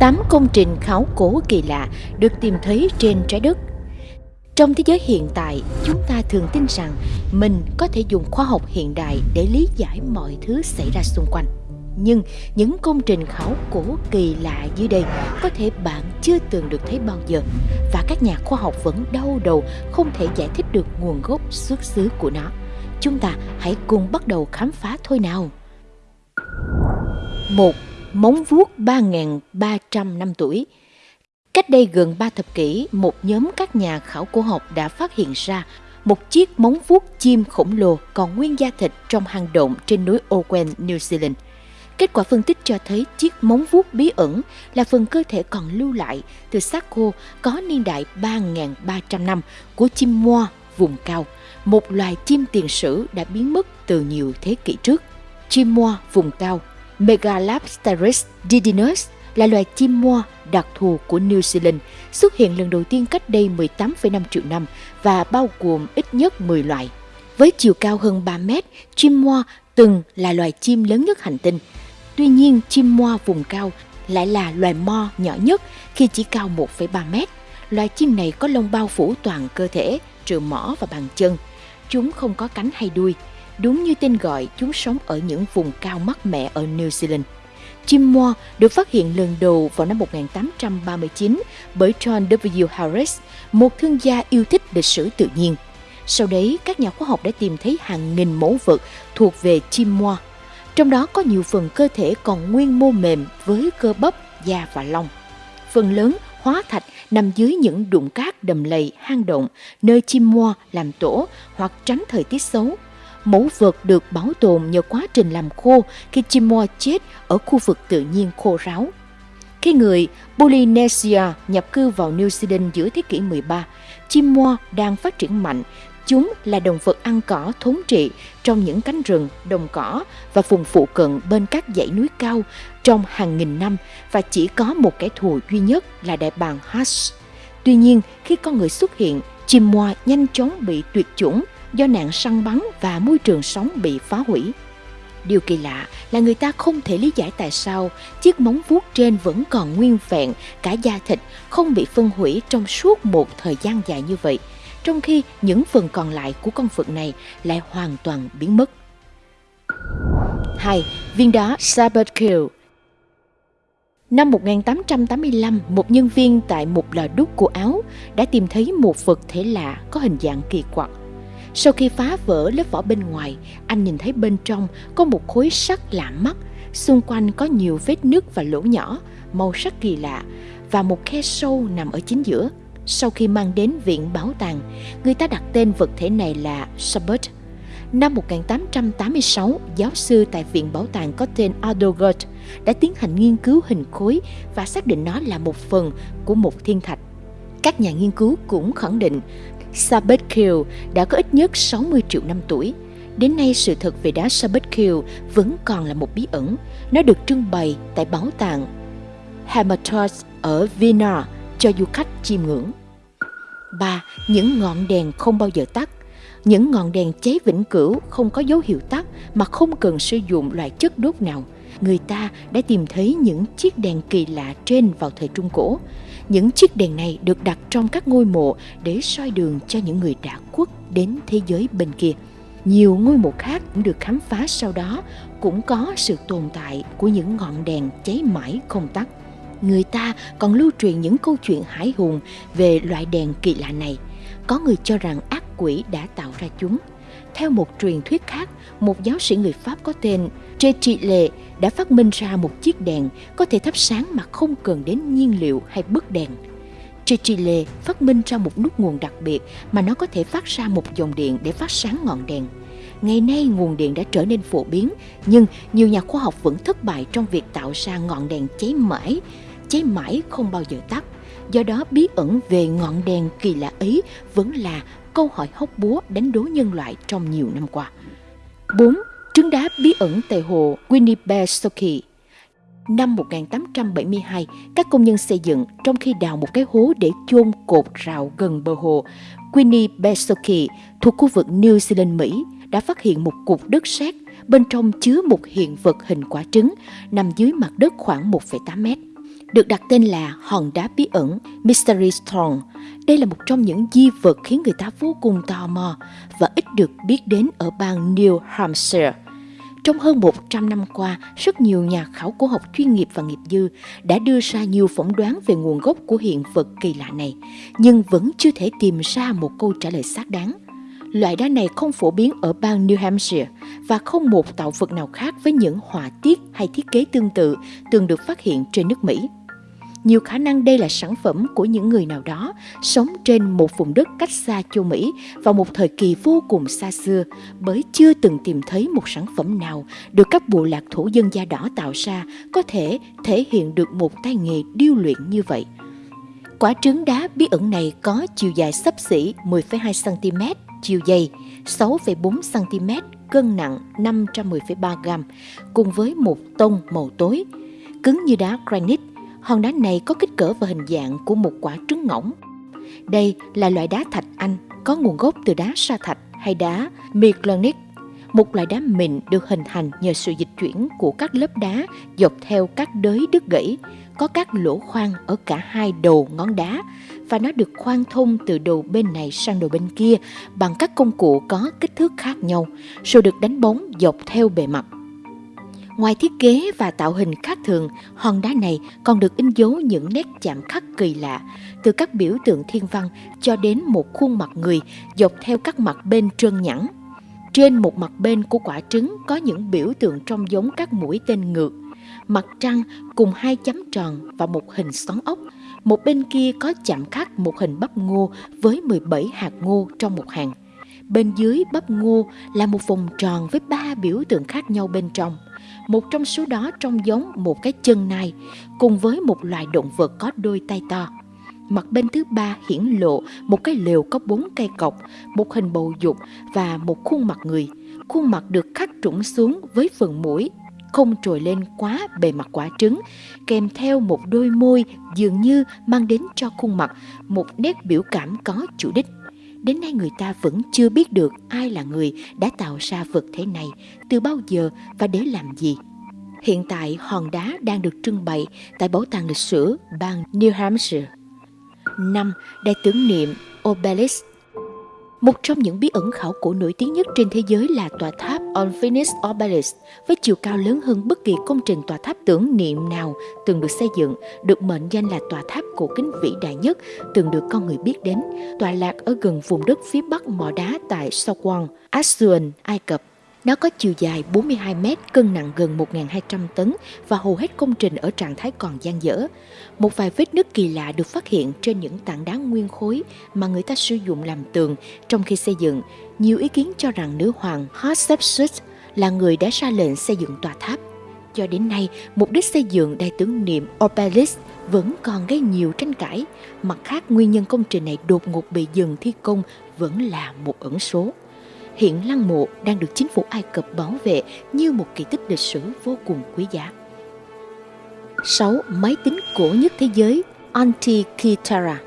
8 công trình khảo cổ kỳ lạ được tìm thấy trên trái đất. Trong thế giới hiện tại, chúng ta thường tin rằng mình có thể dùng khoa học hiện đại để lý giải mọi thứ xảy ra xung quanh. Nhưng những công trình khảo cổ kỳ lạ dưới đây có thể bạn chưa từng được thấy bao giờ và các nhà khoa học vẫn đau đầu không thể giải thích được nguồn gốc xuất xứ của nó. Chúng ta hãy cùng bắt đầu khám phá thôi nào. Một Móng vuốt 3.300 năm tuổi Cách đây gần 3 thập kỷ, một nhóm các nhà khảo cổ học đã phát hiện ra một chiếc móng vuốt chim khổng lồ còn nguyên da thịt trong hang động trên núi Owen, New Zealand. Kết quả phân tích cho thấy chiếc móng vuốt bí ẩn là phần cơ thể còn lưu lại từ xác khô có niên đại 3.300 năm của chim moa vùng cao, một loài chim tiền sử đã biến mất từ nhiều thế kỷ trước. Chim moa vùng cao Megalapteris didinus là loài chim moa đặc thù của New Zealand, xuất hiện lần đầu tiên cách đây 18,5 triệu năm và bao gồm ít nhất 10 loài. Với chiều cao hơn 3 mét, chim moa từng là loài chim lớn nhất hành tinh. Tuy nhiên, chim moa vùng cao lại là loài mo nhỏ nhất khi chỉ cao 1,3 mét. Loài chim này có lông bao phủ toàn cơ thể, trừ mỏ và bàn chân. Chúng không có cánh hay đuôi. Đúng như tên gọi, chúng sống ở những vùng cao mát mẻ ở New Zealand. Chim moa được phát hiện lần đầu vào năm 1839 bởi John W. Harris, một thương gia yêu thích lịch sử tự nhiên. Sau đấy, các nhà khoa học đã tìm thấy hàng nghìn mẫu vật thuộc về chim moa. Trong đó có nhiều phần cơ thể còn nguyên mô mềm với cơ bắp, da và lông. Phần lớn hóa thạch nằm dưới những đụng cát đầm lầy, hang động, nơi chim moa làm tổ hoặc tránh thời tiết xấu mẫu vật được bảo tồn nhờ quá trình làm khô khi chim chết ở khu vực tự nhiên khô ráo. Khi người Polynesia nhập cư vào New Zealand giữa thế kỷ 13, chim đang phát triển mạnh. Chúng là động vật ăn cỏ thống trị trong những cánh rừng, đồng cỏ và vùng phụ cận bên các dãy núi cao trong hàng nghìn năm và chỉ có một kẻ thù duy nhất là đại bàng Hutch. Tuy nhiên, khi con người xuất hiện, Chimoa nhanh chóng bị tuyệt chủng do nạn săn bắn và môi trường sống bị phá hủy. Điều kỳ lạ là người ta không thể lý giải tại sao chiếc móng vuốt trên vẫn còn nguyên vẹn, cả da thịt không bị phân hủy trong suốt một thời gian dài như vậy, trong khi những phần còn lại của con vật này lại hoàn toàn biến mất. 2. Viên đá Saberkill Năm 1885, một nhân viên tại một lò đúc của Áo đã tìm thấy một vật thể lạ có hình dạng kỳ quặc sau khi phá vỡ lớp vỏ bên ngoài, anh nhìn thấy bên trong có một khối sắt lạ mắt, xung quanh có nhiều vết nứt và lỗ nhỏ, màu sắc kỳ lạ và một khe sâu nằm ở chính giữa. Sau khi mang đến viện bảo tàng, người ta đặt tên vật thể này là Sabert. Năm 1886, giáo sư tại Viện Bảo tàng có tên Adogert đã tiến hành nghiên cứu hình khối và xác định nó là một phần của một thiên thạch. Các nhà nghiên cứu cũng khẳng định Sabetkil đã có ít nhất 60 triệu năm tuổi. Đến nay, sự thật về đá Sabetkil vẫn còn là một bí ẩn. Nó được trưng bày tại bảo tàng Hermitage ở Vienna cho du khách chiêm ngưỡng. 3. Những ngọn đèn không bao giờ tắt những ngọn đèn cháy vĩnh cửu không có dấu hiệu tắt mà không cần sử dụng loại chất đốt nào. Người ta đã tìm thấy những chiếc đèn kỳ lạ trên vào thời Trung Cổ. Những chiếc đèn này được đặt trong các ngôi mộ để soi đường cho những người đã khuất đến thế giới bên kia. Nhiều ngôi mộ khác cũng được khám phá sau đó, cũng có sự tồn tại của những ngọn đèn cháy mãi không tắt. Người ta còn lưu truyền những câu chuyện hải hùng về loại đèn kỳ lạ này. Có người cho rằng ác quỷ đã tạo ra chúng. Theo một truyền thuyết khác, một giáo sĩ người Pháp có tên Tréchile đã phát minh ra một chiếc đèn có thể thắp sáng mà không cần đến nhiên liệu hay bức đèn. Tréchile phát minh ra một nút nguồn đặc biệt mà nó có thể phát ra một dòng điện để phát sáng ngọn đèn. Ngày nay nguồn điện đã trở nên phổ biến, nhưng nhiều nhà khoa học vẫn thất bại trong việc tạo ra ngọn đèn cháy mãi, cháy mãi không bao giờ tắt. Do đó bí ẩn về ngọn đèn kỳ lạ ấy vẫn là câu hỏi hóc búa đánh đố nhân loại trong nhiều năm qua. 4. Trứng đá bí ẩn tại hồ Winnipesaukee Năm 1872, các công nhân xây dựng trong khi đào một cái hố để chôn cột rào gần bờ hồ Winnipesaukee thuộc khu vực New Zealand, Mỹ đã phát hiện một cục đất sét bên trong chứa một hiện vật hình quả trứng nằm dưới mặt đất khoảng 1,8 mét. được đặt tên là hòn đá bí ẩn Mystery Stone. Đây là một trong những di vật khiến người ta vô cùng tò mò và ít được biết đến ở bang New Hampshire. Trong hơn 100 năm qua, rất nhiều nhà khảo cổ học chuyên nghiệp và nghiệp dư đã đưa ra nhiều phỏng đoán về nguồn gốc của hiện vật kỳ lạ này, nhưng vẫn chưa thể tìm ra một câu trả lời xác đáng. Loại đá này không phổ biến ở bang New Hampshire và không một tạo vật nào khác với những họa tiết hay thiết kế tương tự từng được phát hiện trên nước Mỹ. Nhiều khả năng đây là sản phẩm của những người nào đó sống trên một vùng đất cách xa châu Mỹ vào một thời kỳ vô cùng xa xưa bởi chưa từng tìm thấy một sản phẩm nào được các bộ lạc thổ dân da đỏ tạo ra có thể thể hiện được một tay nghề điêu luyện như vậy. Quả trứng đá bí ẩn này có chiều dài sấp xỉ 10,2 cm, chiều dày 6,4 cm, cân nặng 510,3 gram, cùng với một tông màu tối, cứng như đá granite Hòn đá này có kích cỡ và hình dạng của một quả trứng ngỗng. Đây là loại đá thạch Anh có nguồn gốc từ đá sa thạch hay đá Miglonic, một loại đá mịn được hình thành nhờ sự dịch chuyển của các lớp đá dọc theo các đới đứt gãy, có các lỗ khoan ở cả hai đầu ngón đá và nó được khoan thông từ đầu bên này sang đầu bên kia bằng các công cụ có kích thước khác nhau, rồi được đánh bóng dọc theo bề mặt. Ngoài thiết kế và tạo hình khác thường, hòn đá này còn được in dấu những nét chạm khắc kỳ lạ, từ các biểu tượng thiên văn cho đến một khuôn mặt người dọc theo các mặt bên trơn nhẵn. Trên một mặt bên của quả trứng có những biểu tượng trông giống các mũi tên ngược, mặt trăng cùng hai chấm tròn và một hình xoắn ốc. Một bên kia có chạm khắc một hình bắp ngô với 17 hạt ngô trong một hàng. Bên dưới bắp ngô là một vòng tròn với ba biểu tượng khác nhau bên trong một trong số đó trông giống một cái chân nai cùng với một loài động vật có đôi tay to. Mặt bên thứ ba hiển lộ một cái lều có bốn cây cọc, một hình bầu dục và một khuôn mặt người. Khuôn mặt được khắc trũng xuống với phần mũi không trồi lên quá bề mặt quả trứng, kèm theo một đôi môi dường như mang đến cho khuôn mặt một nét biểu cảm có chủ đích. Đến nay người ta vẫn chưa biết được ai là người đã tạo ra vật thể này, từ bao giờ và để làm gì. Hiện tại hòn đá đang được trưng bày tại Bảo tàng lịch sử bang New Hampshire. 5. Đài tưởng niệm Obelisk một trong những bí ẩn khảo cổ nổi tiếng nhất trên thế giới là tòa tháp Unfinished Obelisk với chiều cao lớn hơn bất kỳ công trình tòa tháp tưởng niệm nào từng được xây dựng, được mệnh danh là tòa tháp cổ kính vĩ đại nhất từng được con người biết đến, tọa lạc ở gần vùng đất phía bắc mỏ đá tại Sogwon, Aswan, Ai Cập. Nó có chiều dài 42 mét, cân nặng gần 1.200 tấn và hầu hết công trình ở trạng thái còn gian dở. Một vài vết nứt kỳ lạ được phát hiện trên những tảng đá nguyên khối mà người ta sử dụng làm tường trong khi xây dựng. Nhiều ý kiến cho rằng nữ hoàng Hatshepsut là người đã ra lệnh xây dựng tòa tháp. Cho đến nay, mục đích xây dựng đài tưởng niệm Obelisk vẫn còn gây nhiều tranh cãi. Mặt khác, nguyên nhân công trình này đột ngột bị dừng thi công vẫn là một ẩn số hiện lăng mộ đang được chính phủ Ai Cập bảo vệ như một kỳ tích lịch sử vô cùng quý giá. 6. Máy tính cổ nhất thế giới, Antikythera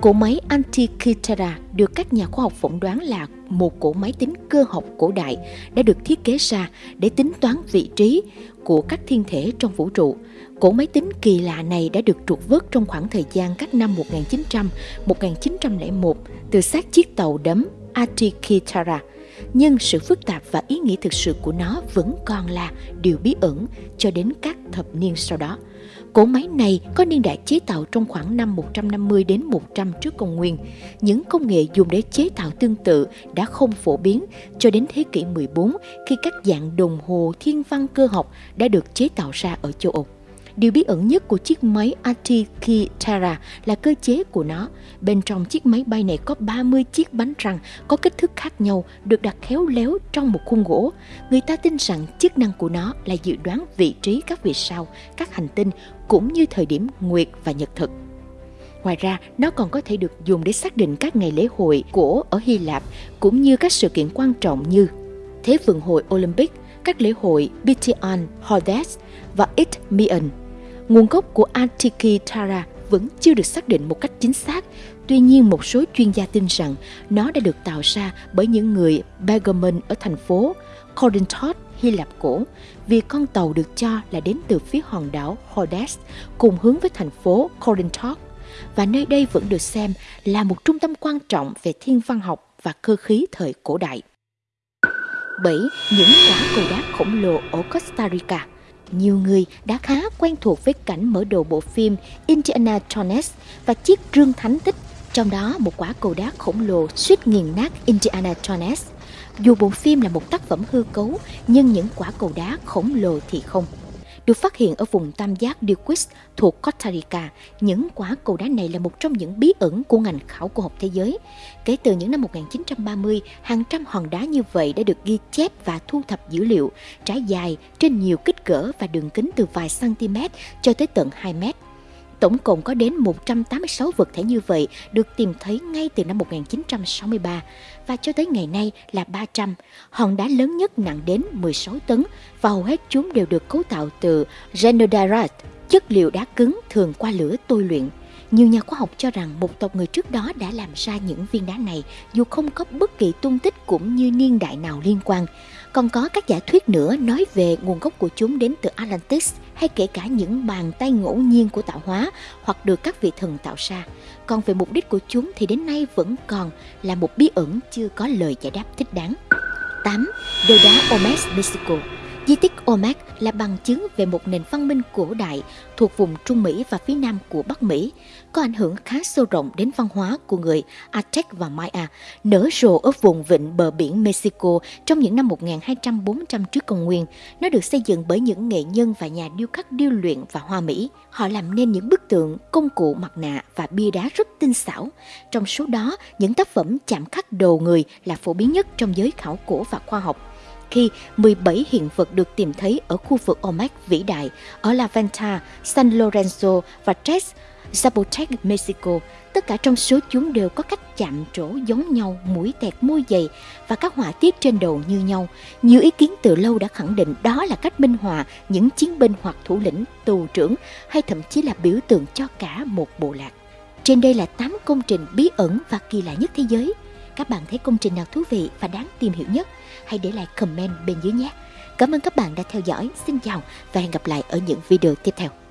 Cỗ máy Antikythera được các nhà khoa học phỏng đoán là một cỗ máy tính cơ học cổ đại đã được thiết kế ra để tính toán vị trí của các thiên thể trong vũ trụ. Cỗ máy tính kỳ lạ này đã được trục vớt trong khoảng thời gian các năm 1900-1901 từ xác chiếc tàu đấm Antikythera nhưng sự phức tạp và ý nghĩa thực sự của nó vẫn còn là điều bí ẩn cho đến các thập niên sau đó. Cỗ máy này có niên đại chế tạo trong khoảng năm 150 đến 100 trước công nguyên. Những công nghệ dùng để chế tạo tương tự đã không phổ biến cho đến thế kỷ 14 khi các dạng đồng hồ thiên văn cơ học đã được chế tạo ra ở châu Âu. Điều bí ẩn nhất của chiếc máy Atikitara là cơ chế của nó. Bên trong chiếc máy bay này có 30 chiếc bánh răng có kích thước khác nhau được đặt khéo léo trong một khung gỗ. Người ta tin rằng chức năng của nó là dự đoán vị trí các vì sao, các hành tinh cũng như thời điểm nguyệt và nhật thực. Ngoài ra, nó còn có thể được dùng để xác định các ngày lễ hội của ở Hy Lạp cũng như các sự kiện quan trọng như Thế vận hội Olympic, các lễ hội Bition, Hordes và Itmian Nguồn gốc của Antikythera vẫn chưa được xác định một cách chính xác. Tuy nhiên, một số chuyên gia tin rằng nó đã được tạo ra bởi những người Pergamon ở thành phố Corinthos Hy Lạp cổ vì con tàu được cho là đến từ phía hòn đảo Rhodes cùng hướng với thành phố Corinthos và nơi đây vẫn được xem là một trung tâm quan trọng về thiên văn học và cơ khí thời cổ đại. 7. Những quả cầu đá khổng lồ ở Costa Rica nhiều người đã khá quen thuộc với cảnh mở đầu bộ phim Indiana Jones và chiếc rương thánh tích, trong đó một quả cầu đá khổng lồ suýt nghiền nát Indiana Jones. Dù bộ phim là một tác phẩm hư cấu, nhưng những quả cầu đá khổng lồ thì không được phát hiện ở vùng tam giác Dewis thuộc Costa Rica. Những quả cầu đá này là một trong những bí ẩn của ngành khảo cổ học thế giới. Kể từ những năm 1930, hàng trăm hòn đá như vậy đã được ghi chép và thu thập dữ liệu, trải dài trên nhiều kích cỡ và đường kính từ vài cm cho tới tận 2 mét. Tổng cộng có đến 186 vật thể như vậy được tìm thấy ngay từ năm 1963 và cho tới ngày nay là 300. Hòn đá lớn nhất nặng đến 16 tấn và hầu hết chúng đều được cấu tạo từ Genodarite, chất liệu đá cứng thường qua lửa tôi luyện. Nhiều nhà khoa học cho rằng một tộc người trước đó đã làm ra những viên đá này dù không có bất kỳ tung tích cũng như niên đại nào liên quan. Còn có các giả thuyết nữa nói về nguồn gốc của chúng đến từ Atlantis hay kể cả những bàn tay ngẫu nhiên của tạo hóa hoặc được các vị thần tạo ra. Còn về mục đích của chúng thì đến nay vẫn còn là một bí ẩn chưa có lời giải đáp thích đáng. 8. Đồ đá Olmec Mexico Di tích Olmec là bằng chứng về một nền văn minh cổ đại thuộc vùng Trung Mỹ và phía nam của Bắc Mỹ, có ảnh hưởng khá sâu rộng đến văn hóa của người Aztec và Maya, nở rộ ở vùng vịnh bờ biển Mexico trong những năm 1200-400 trước công nguyên. Nó được xây dựng bởi những nghệ nhân và nhà điêu khắc điêu luyện và hoa Mỹ. Họ làm nên những bức tượng, công cụ mặt nạ và bia đá rất tinh xảo. Trong số đó, những tác phẩm chạm khắc đầu người là phổ biến nhất trong giới khảo cổ và khoa học khi 17 hiện vật được tìm thấy ở khu vực Olmec vĩ đại ở La Venta, San Lorenzo và Tres Zapotec, Mexico. Tất cả trong số chúng đều có cách chạm trổ giống nhau, mũi tẹt môi dày và các họa tiết trên đầu như nhau. Nhiều ý kiến từ lâu đã khẳng định đó là cách minh họa những chiến binh hoặc thủ lĩnh, tù trưởng hay thậm chí là biểu tượng cho cả một bộ lạc. Trên đây là 8 công trình bí ẩn và kỳ lạ nhất thế giới. Các bạn thấy công trình nào thú vị và đáng tìm hiểu nhất? Hãy để lại comment bên dưới nhé. Cảm ơn các bạn đã theo dõi. Xin chào và hẹn gặp lại ở những video tiếp theo.